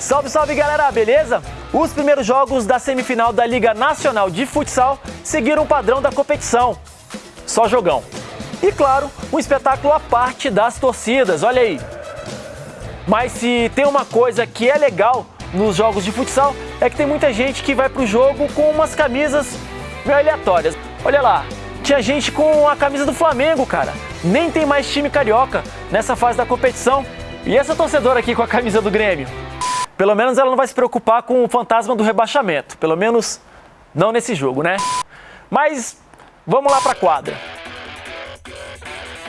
Salve, salve galera, beleza? Os primeiros jogos da semifinal da Liga Nacional de Futsal seguiram o padrão da competição. Só jogão. E claro, um espetáculo à parte das torcidas, olha aí. Mas se tem uma coisa que é legal nos jogos de futsal, é que tem muita gente que vai pro jogo com umas camisas meio aleatórias. Olha lá, tinha gente com a camisa do Flamengo, cara. Nem tem mais time carioca nessa fase da competição. E essa torcedora aqui com a camisa do Grêmio? Pelo menos ela não vai se preocupar com o fantasma do rebaixamento. Pelo menos não nesse jogo, né? Mas vamos lá para a quadra.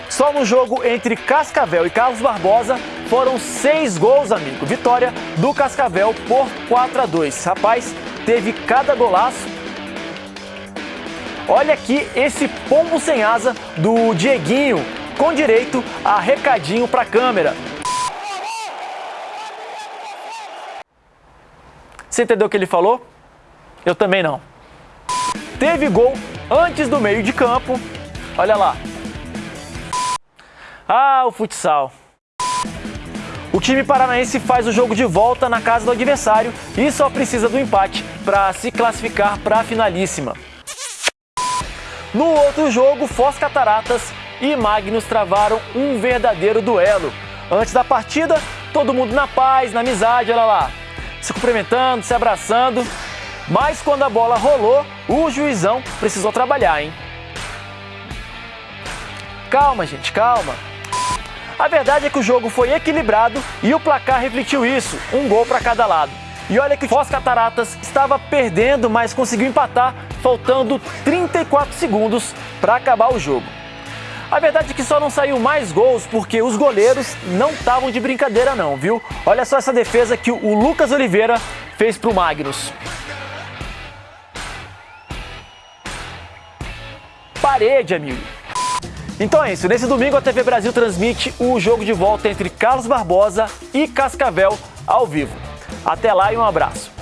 Só no jogo entre Cascavel e Carlos Barbosa foram seis gols, amigo. Vitória do Cascavel por 4 a 2. Rapaz, teve cada golaço. Olha aqui esse pombo sem asa do Dieguinho, com direito a recadinho para a câmera. Você entendeu o que ele falou? Eu também não. Teve gol antes do meio de campo. Olha lá. Ah, o futsal. O time paranaense faz o jogo de volta na casa do adversário e só precisa do empate para se classificar para a finalíssima. No outro jogo, Foz Cataratas e Magnus travaram um verdadeiro duelo. Antes da partida, todo mundo na paz, na amizade, olha lá se cumprimentando, se abraçando. Mas quando a bola rolou, o juizão precisou trabalhar, hein? Calma, gente, calma. A verdade é que o jogo foi equilibrado e o placar refletiu isso, um gol para cada lado. E olha que Foz Cataratas estava perdendo, mas conseguiu empatar, faltando 34 segundos para acabar o jogo. A verdade é que só não saiu mais gols porque os goleiros não estavam de brincadeira não, viu? Olha só essa defesa que o Lucas Oliveira fez para o Magnus. Parede, amigo. Então é isso, nesse domingo a TV Brasil transmite o jogo de volta entre Carlos Barbosa e Cascavel ao vivo. Até lá e um abraço.